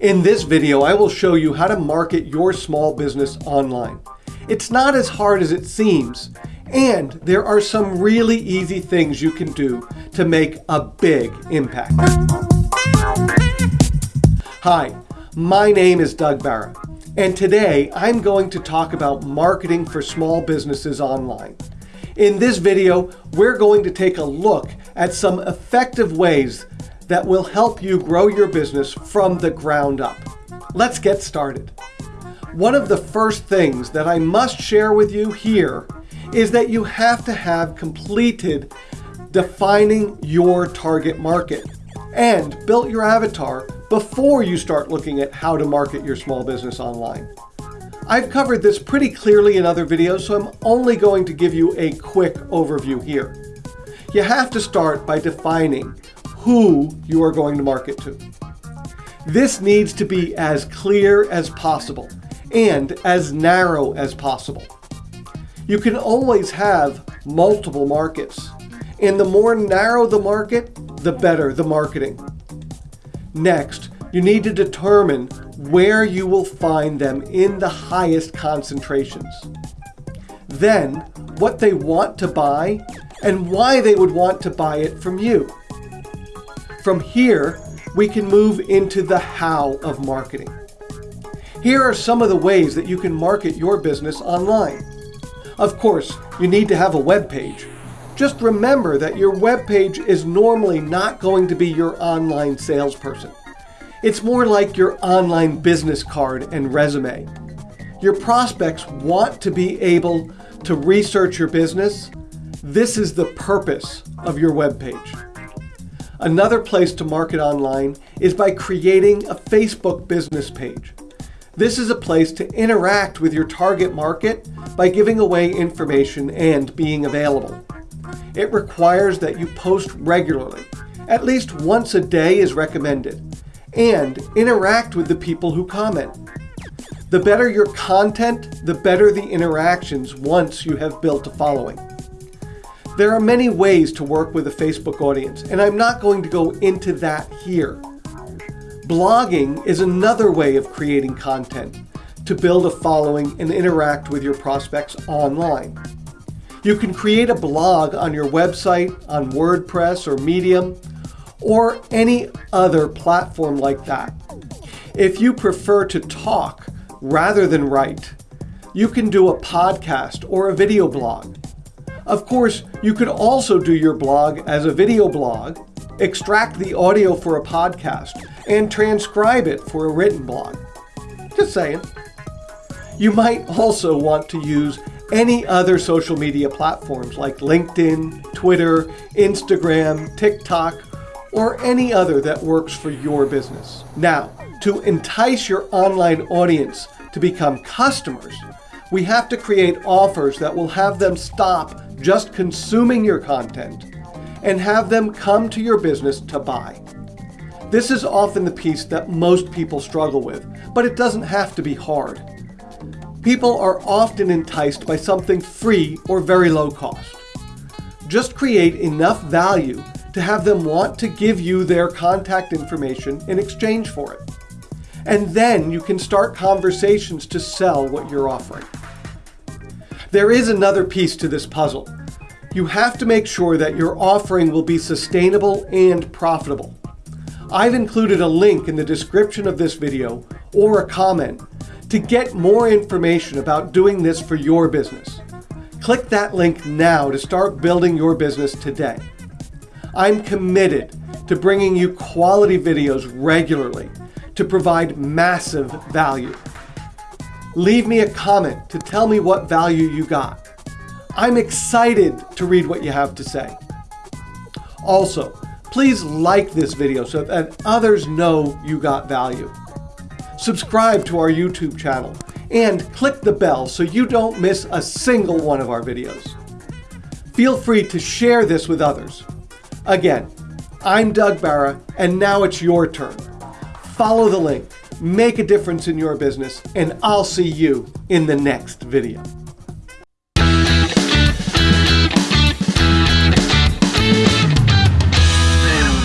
In this video, I will show you how to market your small business online. It's not as hard as it seems, and there are some really easy things you can do to make a big impact. Hi, my name is Doug Barra, and today I'm going to talk about marketing for small businesses online. In this video, we're going to take a look at some effective ways that will help you grow your business from the ground up. Let's get started. One of the first things that I must share with you here is that you have to have completed defining your target market and built your avatar before you start looking at how to market your small business online. I've covered this pretty clearly in other videos, so I'm only going to give you a quick overview here. You have to start by defining who you are going to market to. This needs to be as clear as possible and as narrow as possible. You can always have multiple markets, and the more narrow the market, the better the marketing. Next, you need to determine where you will find them in the highest concentrations. Then, what they want to buy and why they would want to buy it from you. From here, we can move into the how of marketing. Here are some of the ways that you can market your business online. Of course, you need to have a web page. Just remember that your web page is normally not going to be your online salesperson. It's more like your online business card and resume. Your prospects want to be able to research your business. This is the purpose of your web page. Another place to market online is by creating a Facebook business page. This is a place to interact with your target market by giving away information and being available. It requires that you post regularly. At least once a day is recommended. And interact with the people who comment. The better your content, the better the interactions once you have built a following. There are many ways to work with a Facebook audience, and I'm not going to go into that here. Blogging is another way of creating content to build a following and interact with your prospects online. You can create a blog on your website, on WordPress or Medium, or any other platform like that. If you prefer to talk rather than write, you can do a podcast or a video blog. Of course, you could also do your blog as a video blog, extract the audio for a podcast, and transcribe it for a written blog. Just saying. You might also want to use any other social media platforms like LinkedIn, Twitter, Instagram, TikTok, or any other that works for your business. Now, to entice your online audience to become customers, we have to create offers that will have them stop just consuming your content and have them come to your business to buy. This is often the piece that most people struggle with, but it doesn't have to be hard. People are often enticed by something free or very low cost. Just create enough value to have them want to give you their contact information in exchange for it. And then you can start conversations to sell what you're offering. There is another piece to this puzzle. You have to make sure that your offering will be sustainable and profitable. I've included a link in the description of this video or a comment to get more information about doing this for your business. Click that link now to start building your business today. I'm committed to bringing you quality videos regularly to provide massive value leave me a comment to tell me what value you got. I'm excited to read what you have to say. Also, please like this video so that others know you got value. Subscribe to our YouTube channel and click the bell so you don't miss a single one of our videos. Feel free to share this with others. Again, I'm Doug Barra, and now it's your turn. Follow the link make a difference in your business, and I'll see you in the next video.